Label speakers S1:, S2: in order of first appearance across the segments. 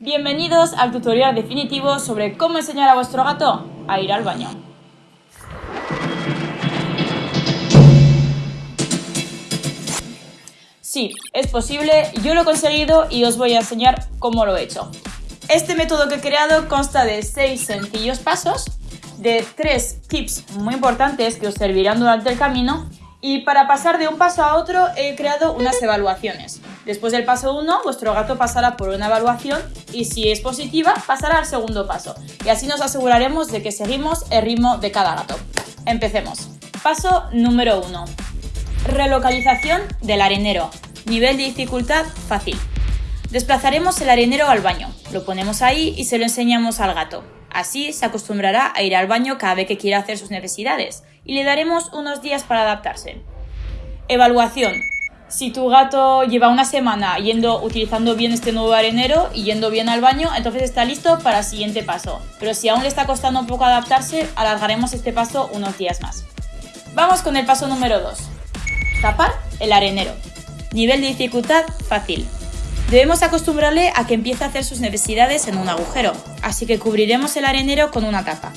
S1: Bienvenidos al tutorial definitivo sobre cómo enseñar a vuestro gato a ir al baño. Sí, es posible, yo lo he conseguido y os voy a enseñar cómo lo he hecho. Este método que he creado consta de 6 sencillos pasos, de 3 tips muy importantes que os servirán durante el camino y para pasar de un paso a otro he creado unas evaluaciones. Después del paso 1, vuestro gato pasará por una evaluación y si es positiva, pasará al segundo paso. Y así nos aseguraremos de que seguimos el ritmo de cada gato. Empecemos. Paso número 1. Relocalización del arenero. Nivel de dificultad fácil. Desplazaremos el arenero al baño. Lo ponemos ahí y se lo enseñamos al gato. Así se acostumbrará a ir al baño cada vez que quiera hacer sus necesidades y le daremos unos días para adaptarse. Evaluación. Si tu gato lleva una semana yendo, utilizando bien este nuevo arenero y yendo bien al baño, entonces está listo para el siguiente paso. Pero si aún le está costando un poco adaptarse, alargaremos este paso unos días más. Vamos con el paso número 2. Tapar el arenero. Nivel de dificultad fácil. Debemos acostumbrarle a que empiece a hacer sus necesidades en un agujero, así que cubriremos el arenero con una tapa.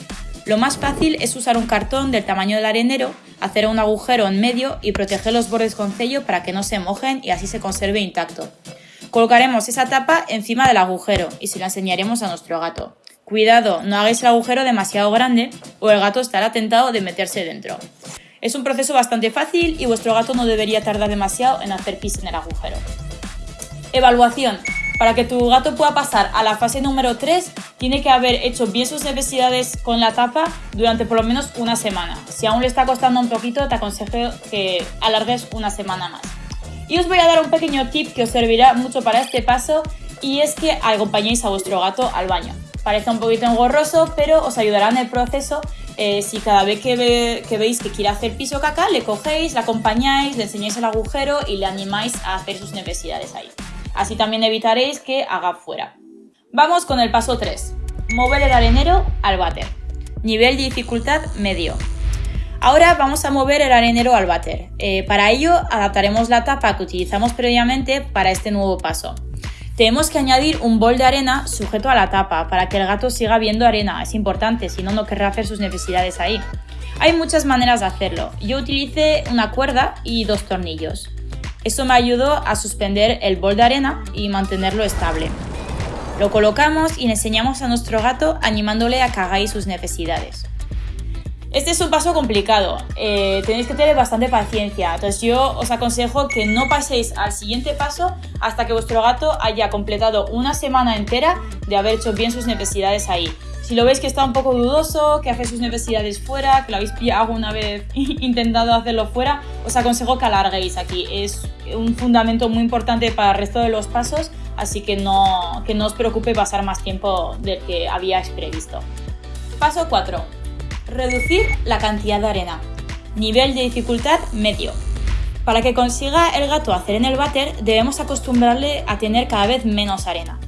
S1: Lo más fácil es usar un cartón del tamaño del arenero, hacer un agujero en medio y proteger los bordes con sello para que no se mojen y así se conserve intacto. Colocaremos esa tapa encima del agujero y se la enseñaremos a nuestro gato. Cuidado, no hagáis el agujero demasiado grande o el gato estará tentado de meterse dentro. Es un proceso bastante fácil y vuestro gato no debería tardar demasiado en hacer pis en el agujero. Evaluación. Para que tu gato pueda pasar a la fase número 3, tiene que haber hecho bien sus necesidades con la tapa durante por lo menos una semana. Si aún le está costando un poquito, te aconsejo que alargues una semana más. Y os voy a dar un pequeño tip que os servirá mucho para este paso y es que acompañéis a vuestro gato al baño. Parece un poquito engorroso, pero os ayudará en el proceso eh, si cada vez que, que, veis que quiere hacer piso caca, le cogéis, le acompañáis, le enseñáis el agujero y le animáis a hacer sus necesidades ahí. Así también evitaréis que haga fuera. Vamos con el paso 3. Mover el arenero al váter. Nivel de dificultad medio. Ahora vamos a mover el arenero al váter. Eh, para ello adaptaremos la tapa que utilizamos previamente para este nuevo paso. Tenemos que añadir un bol de arena sujeto a la tapa para que el gato siga viendo arena. Es importante, si no, no querrá hacer sus necesidades ahí. Hay muchas maneras de hacerlo. Yo utilicé una cuerda y dos tornillos. Esto me ayudó a suspender el bol de arena y mantenerlo estable. Lo colocamos y le enseñamos a nuestro gato animándole a que hagáis sus necesidades. Este es un paso complicado, eh, tenéis que tener bastante paciencia, entonces yo os aconsejo que no paséis al siguiente paso hasta que vuestro gato haya completado una semana entera de haber hecho bien sus necesidades ahí. Si lo veis que está un poco dudoso, que hace sus necesidades fuera, que lo habéis pillado alguna vez intentado hacerlo fuera, os aconsejo que alarguéis aquí. Es un fundamento muy importante para el resto de los pasos, así que no, que no os preocupe pasar más tiempo del que habíais previsto. Paso 4. Reducir la cantidad de arena. Nivel de dificultad medio. Para que consiga el gato hacer en el váter, debemos acostumbrarle a tener cada vez menos arena.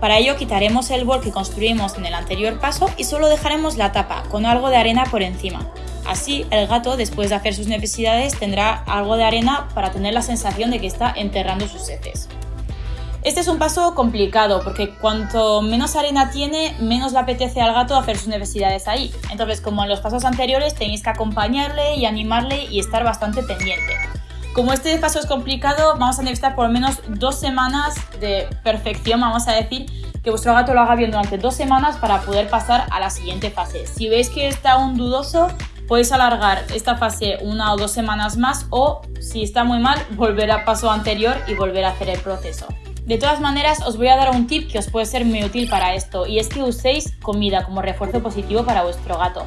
S1: Para ello quitaremos el bol que construimos en el anterior paso y solo dejaremos la tapa con algo de arena por encima. Así el gato después de hacer sus necesidades tendrá algo de arena para tener la sensación de que está enterrando sus heces. Este es un paso complicado porque cuanto menos arena tiene, menos le apetece al gato hacer sus necesidades ahí. Entonces, como en los pasos anteriores, tenéis que acompañarle y animarle y estar bastante pendiente. Como este paso es complicado, vamos a necesitar por lo menos dos semanas de perfección, vamos a decir, que vuestro gato lo haga bien durante dos semanas para poder pasar a la siguiente fase. Si veis que está aún dudoso, podéis alargar esta fase una o dos semanas más o, si está muy mal, volver al paso anterior y volver a hacer el proceso. De todas maneras, os voy a dar un tip que os puede ser muy útil para esto y es que uséis comida como refuerzo positivo para vuestro gato.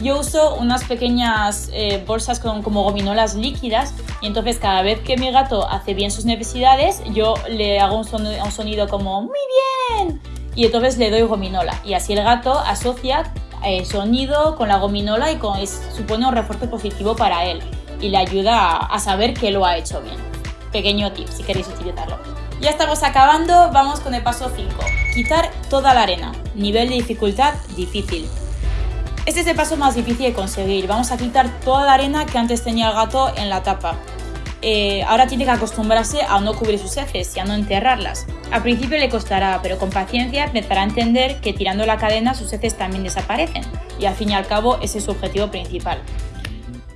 S1: Yo uso unas pequeñas eh, bolsas con, como gominolas líquidas y entonces cada vez que mi gato hace bien sus necesidades, yo le hago un, sonido como ¡Muy bien! Y entonces le doy gominola y así el gato asocia eh, sonido con la gominola y con, supone un refuerzo positivo para él y le ayuda a, a saber que lo ha hecho bien. Pequeño tip si queréis utilizarlo. Ya estamos acabando, vamos con el paso 5. Quitar toda la arena. Nivel de dificultad difícil. Este es el paso más difícil de conseguir. Vamos a quitar toda la arena que antes tenía el gato en la tapa. eh, ahora tiene que acostumbrarse a no cubrir sus heces y a no enterrarlas. Al principio le costará, pero con paciencia empezará a entender que tirando la cadena sus heces también desaparecen y al fin y al cabo ese es su objetivo principal.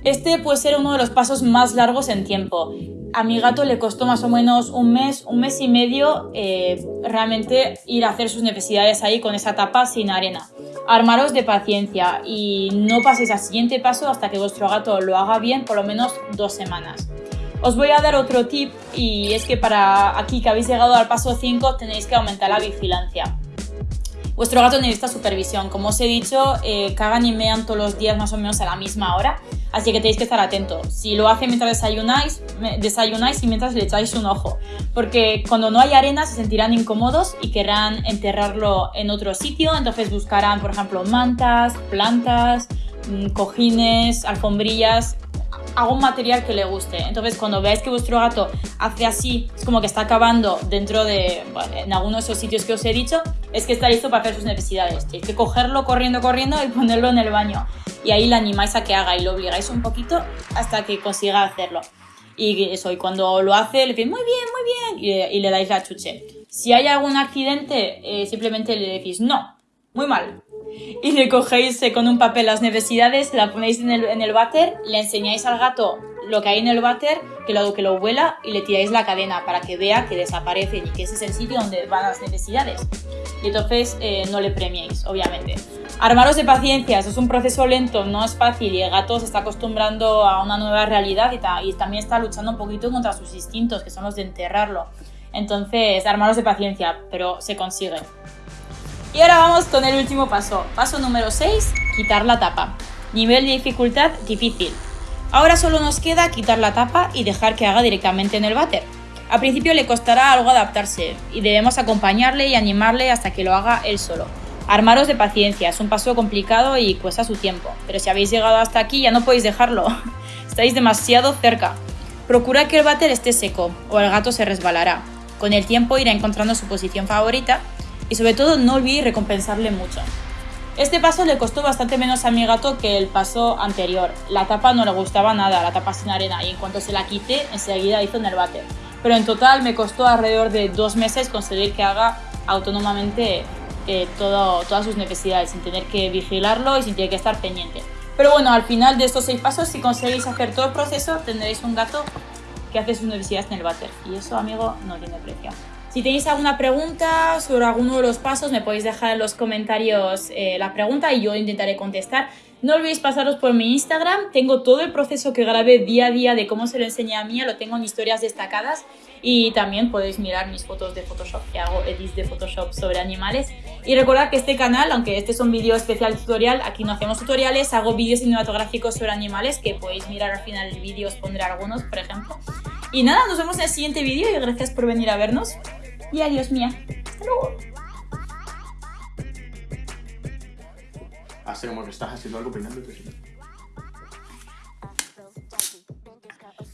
S1: Este puede ser uno de los pasos más largos en tiempo. A mi gato le costó más o menos un mes, un mes y medio eh, realmente ir a hacer sus necesidades ahí con esa tapa sin arena. Armaros de paciencia y no paséis al siguiente paso hasta que vuestro gato lo haga bien por lo menos dos semanas. Os voy a dar otro tip y es que para aquí que habéis llegado al paso 5 tenéis que aumentar la vigilancia. Vuestro gato necesita supervisión. Como os he dicho, eh, cagan y mean todos los días más o menos a la misma hora, así que tenéis que estar atentos. Si lo hace mientras desayunáis, desayunáis y mientras le echáis un ojo, porque cuando no hay arena se sentirán incómodos y querrán enterrarlo en otro sitio, entonces buscarán, por ejemplo, mantas, plantas, mm, cojines, alfombrillas, algún material que le guste. Entonces, cuando veáis que vuestro gato hace así, es como que está acabando dentro de, en alguno de esos sitios que os he dicho, es que está listo para hacer sus necesidades. Tenéis que cogerlo corriendo, corriendo y ponerlo en el baño. Y ahí le animáis a que haga y lo obligáis un poquito hasta que consiga hacerlo. Y eso, y cuando lo hace, le decís muy bien, muy bien, y le, dais la chuche. Si hay algún accidente, eh, simplemente le decís no, muy mal, y le cogéis eh, con un papel las necesidades, la ponéis en el, en el váter, le enseñáis al gato lo que hay en el váter, que lo, que lo huela y le tiráis la cadena para que vea que desaparece y que ese es el sitio donde van las necesidades. Y entonces eh, no le premiéis, obviamente. Armaros de paciencia, es un proceso lento, no es fácil y el gato se está acostumbrando a una nueva realidad y, y también está luchando un poquito contra sus instintos, que son los de enterrarlo. Entonces, armaros de paciencia, pero se consigue. Y ahora vamos con el último paso. Paso número 6, quitar la tapa. Nivel de dificultad difícil. Ahora solo nos queda quitar la tapa y dejar que haga directamente en el váter. Al principio le costará algo adaptarse y debemos acompañarle y animarle hasta que lo haga él solo. Armaros de paciencia, es un paso complicado y cuesta su tiempo, pero si habéis llegado hasta aquí ya no podéis dejarlo, estáis demasiado cerca. Procura que el váter esté seco o el gato se resbalará. Con el tiempo irá encontrando su posición favorita y sobre todo no olvidéis recompensarle mucho. Este paso le costó bastante menos a mi gato que el paso anterior. La tapa no le gustaba nada, la tapa sin arena, y en cuanto se la quité, enseguida hizo en el váter. Pero en total me costó alrededor de dos meses conseguir que haga autónomamente eh, todo, todas sus necesidades, sin tener que vigilarlo y sin tener que estar pendiente. Pero bueno, al final de estos seis pasos, si conseguís hacer todo el proceso, tendréis un gato que hace sus necesidades en el váter. Y eso, amigo, no tiene precio. Si tenéis alguna pregunta sobre alguno de los pasos, me podéis dejar en los comentarios eh, la pregunta y yo intentaré contestar. No olvidéis pasaros por mi Instagram, tengo todo el proceso que grabé día a día de cómo se lo enseñé a mí, lo tengo en historias destacadas y también podéis mirar mis fotos de Photoshop, que hago edits de Photoshop sobre animales. Y recordad que este canal, aunque este es un vídeo especial tutorial, aquí no hacemos tutoriales, hago vídeos cinematográficos sobre animales que podéis mirar al final del vídeo, os pondré algunos, por ejemplo. Y nada, nos vemos en el siguiente vídeo y gracias por venir a vernos. Y adiós mía. Hasta luego.
S2: Hace como que estás haciendo algo peinándote.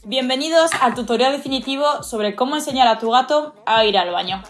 S1: Bienvenidos al tutorial definitivo sobre cómo enseñar a tu gato a ir al baño.